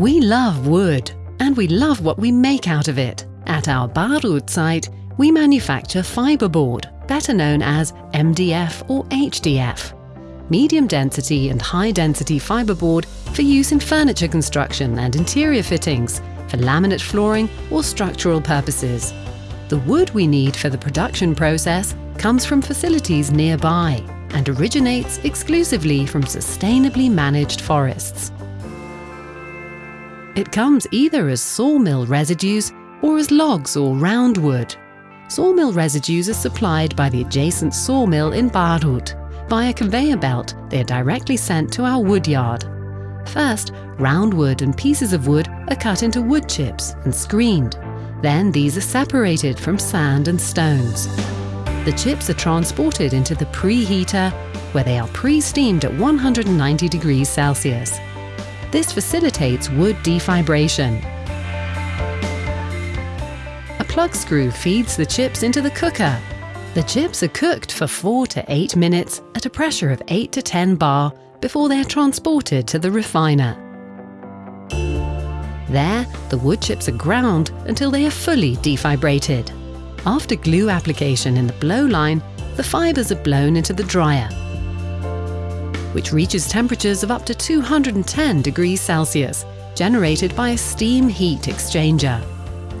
We love wood, and we love what we make out of it. At our Baruth site, we manufacture fiberboard, better known as MDF or HDF. Medium density and high density fiberboard for use in furniture construction and interior fittings, for laminate flooring or structural purposes. The wood we need for the production process comes from facilities nearby and originates exclusively from sustainably managed forests. It comes either as sawmill residues or as logs or round wood. Sawmill residues are supplied by the adjacent sawmill in Baruth. Via a conveyor belt, they are directly sent to our wood yard. First, round wood and pieces of wood are cut into wood chips and screened. Then these are separated from sand and stones. The chips are transported into the preheater, where they are pre-steamed at 190 degrees Celsius. This facilitates wood defibration. A plug screw feeds the chips into the cooker. The chips are cooked for 4 to 8 minutes at a pressure of 8 to 10 bar before they are transported to the refiner. There, the wood chips are ground until they are fully defibrated. After glue application in the blow line, the fibres are blown into the dryer, which reaches temperatures of up to 210 degrees Celsius, generated by a steam heat exchanger.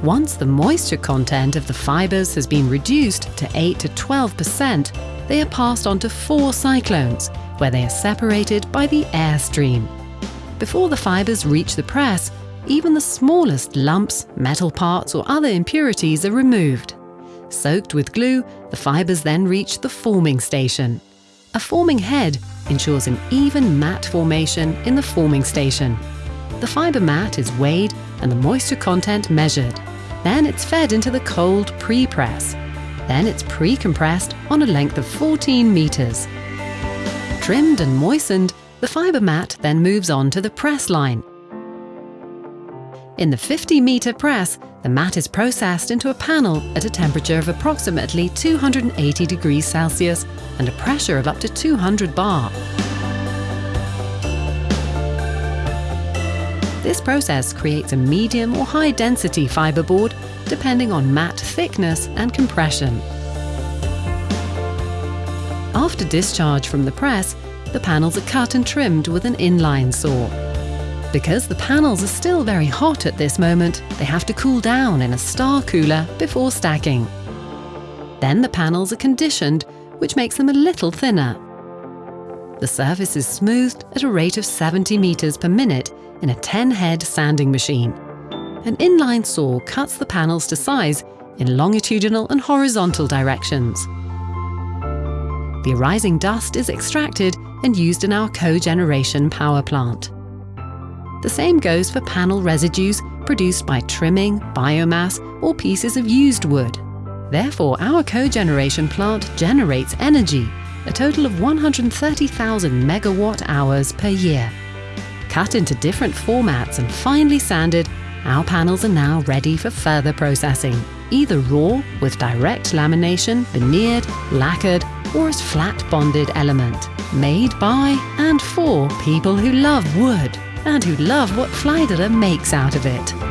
Once the moisture content of the fibres has been reduced to 8 to 12%, they are passed on to four cyclones, where they are separated by the air stream. Before the fibres reach the press, even the smallest lumps, metal parts or other impurities are removed. Soaked with glue, the fibres then reach the forming station. A forming head ensures an even mat formation in the forming station. The fibre mat is weighed and the moisture content measured. Then it's fed into the cold pre-press. Then it's pre-compressed on a length of 14 metres. Trimmed and moistened, the fibre mat then moves on to the press line. In the 50 metre press, the mat is processed into a panel at a temperature of approximately 280 degrees Celsius and a pressure of up to 200 bar. This process creates a medium or high density fiberboard depending on mat thickness and compression. After discharge from the press, the panels are cut and trimmed with an inline saw. Because the panels are still very hot at this moment, they have to cool down in a star cooler before stacking. Then the panels are conditioned, which makes them a little thinner. The surface is smoothed at a rate of 70 meters per minute in a 10-head sanding machine. An inline saw cuts the panels to size in longitudinal and horizontal directions. The arising dust is extracted and used in our cogeneration power plant. The same goes for panel residues produced by trimming, biomass or pieces of used wood. Therefore, our cogeneration plant generates energy, a total of 130,000 megawatt hours per year. Cut into different formats and finely sanded, our panels are now ready for further processing, either raw with direct lamination, veneered, lacquered, or as flat bonded element, made by and for people who love wood and who love what Pfleiderer makes out of it.